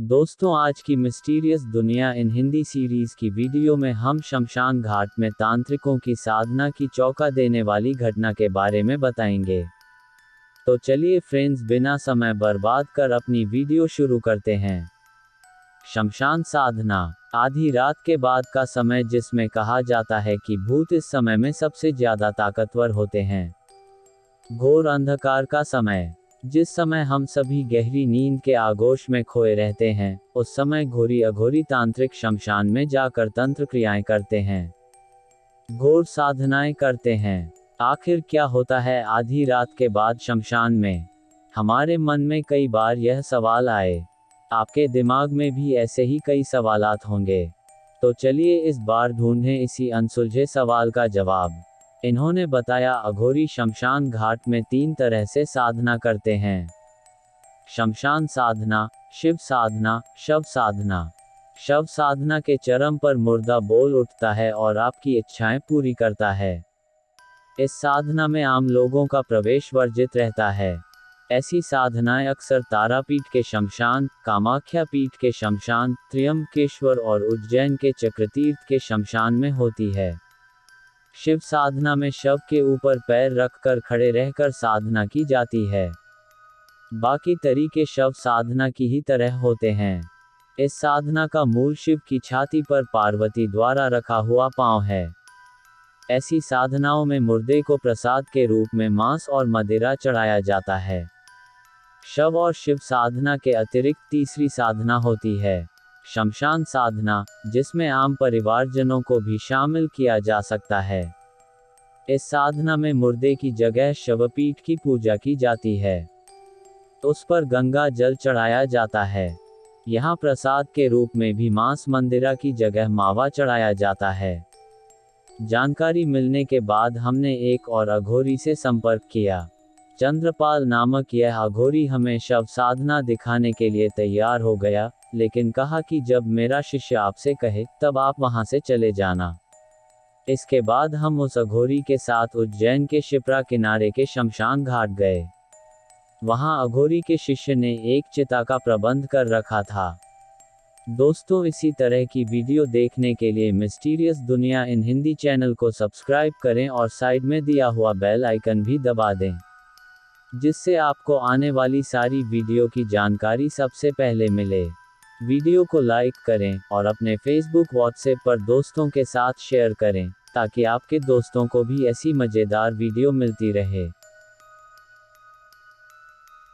दोस्तों, आज की मिस्टीरियस दुनिया इन हिंदी सीरीज़ की वीडियो में हम शमशान घाट में तांत्रिकों की साधना की चौका देने वाली घटना के बारे में बताएँगे। तो चलिए फ्रेंड्स बिना समय बर्बाद कर अपनी वीडियो शुरू करते हैं। शमशान साधना, आधी रात के बाद का समय जिसमें कहा जाता है कि भूत इस समय में सबसे ज़्यादा ताकतवर होते हैं। घोर अंधकार का समय। जिस समय हम सभी गहरी नींद के आगोश में खोए रहते हैं, उस समय घोरी अघोरी तांत्रिक शमशान में जाकर तंत्र क्रियाएँ करते हैं। घोर साधनाएँ करते हैं। आखिर क्या होता है आधी रात के बाद शमशान में? हमारे मन में कई बार यह सवाल आए। आपके दिमाग में भी ऐसे ही कई सवालात होंगे। तो चलिए इस बार ढूंढें इसी अनसुलझे सवाल का जवाब। इन्होंने बताया अघोरी शमशान घाट में तीन तरह से साधना करते हैं। शमशान साधना, शिव साधना, शव साधना। शव साधना के चरम पर मुर्दा बोल उठता है और आपकी इच्छाएँ पूरी करता है। इस साधना में आम लोगों का प्रवेश वर्जित रहता है। ऐसी साधनाएँ अक्सर तारापीठ के शमशान, कामाख्या पीठ के शमशान, त्रियंबकेश्वर और उज्जैन के चक्रतीर्थ के शमशान में होती है। शिव साधना में शव के ऊपर पैर रखकर खड़े रहकर साधना की जाती है। बाकी तरीके शव साधना की ही तरह होते हैं। इस साधना का मूल शिव की छाती पर पार्वती द्वारा रखा हुआ पाँव है। ऐसी साधनाओं में मुर्दे को प्रसाद के रूप में मांस और मदिरा चढ़ाया जाता है। शव और शिव साधना के अतिरिक्त तीसरी साधना होती है। शमशान साधना, जिसमें आम परिवारजनों को भी शामिल किया जा सकता है। इस साधना में मुर्दे की जगह शवपीठ की पूजा की जाती है। उस पर गंगा जल चढ़ाया जाता है। यहाँ प्रसाद के रूप में भी मांस मंदिरा की जगह मावा चढ़ाया जाता है। जानकारी मिलने के बाद हमने एक और अघोरी से संपर्क किया। चंद्रपाल नामक यह अघोरी हमें शव साधना दिखाने के लिए तैयार हो गया। लेकिन कहा कि जब मेरा शिष्य आपसे कहे, तब आप वहाँ से चले जाना। इसके बाद हम उस अघोरी के साथ उज्जैन के शिप्रा किनारे के शमशान घाट गए। वहाँ अघोरी के शिष्य ने एक चिता का प्रबंध कर रखा था। दोस्तों, इसी तरह की वीडियो देखने के लिए Mysterious Duniya in Hindi channel को सब्सक्राइब करें और साइड में दिया हुआ बेल आइकन भी दबा दें, जिससे आपको आने वाली सारी वीडियो की जानकारी सबसे पहले मिले। वीडियो को लाइक करें और अपने फेसबुक व्हाट्सएप पर दोस्तों के साथ शेयर करें, ताकि आपके दोस्तों को भी ऐसी मज़ेदार वीडियो मिलती रहे।